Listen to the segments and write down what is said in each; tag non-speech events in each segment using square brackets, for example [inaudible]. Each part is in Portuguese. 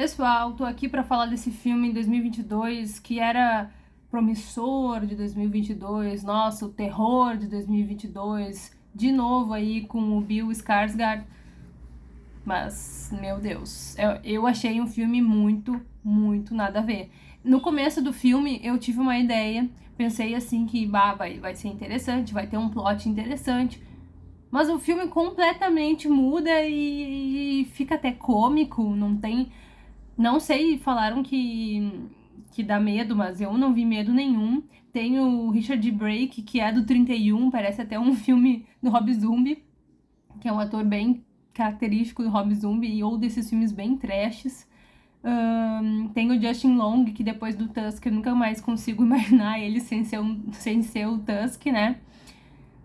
Pessoal, tô aqui para falar desse filme em 2022 que era promissor de 2022, nossa, o terror de 2022, de novo aí com o Bill Skarsgård. Mas, meu Deus, eu, eu achei um filme muito, muito nada a ver. No começo do filme, eu tive uma ideia, pensei assim que bah, vai, vai ser interessante, vai ter um plot interessante, mas o filme completamente muda e, e fica até cômico, não tem não sei, falaram que, que dá medo, mas eu não vi medo nenhum. Tem o Richard Brake, que é do 31, parece até um [laughs] filme do Rob Zombie, que é um ator bem característico do Rob Zombie, ou desses filmes bem trashes. Um, tem o Justin Long, que depois do Tusk eu nunca mais consigo [laughs] imaginar ele sem ser, um, sem ser o Tusk, né?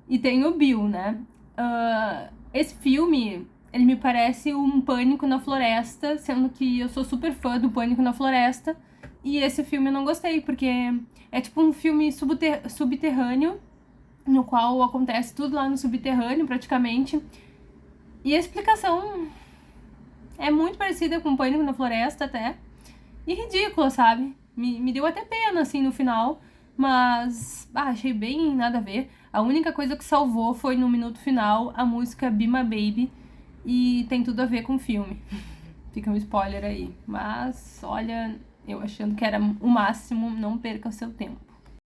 E tem o Bill, né? Uh, esse filme, ele me parece um Pânico na Floresta, sendo que eu sou super fã do Pânico na Floresta. E esse filme eu não gostei, porque é tipo um filme subter subterrâneo, no qual acontece tudo lá no subterrâneo, praticamente. E a explicação é muito parecida com Pânico na Floresta, até. E ridícula, sabe? Me, me deu até pena, assim, no final. Mas, ah, achei bem nada a ver. A única coisa que salvou foi no minuto final a música Be My Baby, e tem tudo a ver com o filme. [laughs] Fica um spoiler aí. Mas, olha, eu achando que era o máximo, não perca o seu tempo.